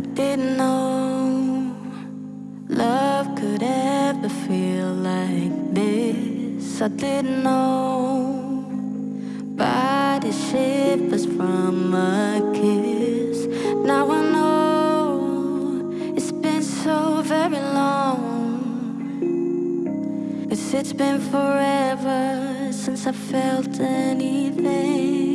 I didn't know love could ever feel like this. I didn't know body shivers from a kiss. Now I know it's been so very long. Cause it's been forever since I felt anything.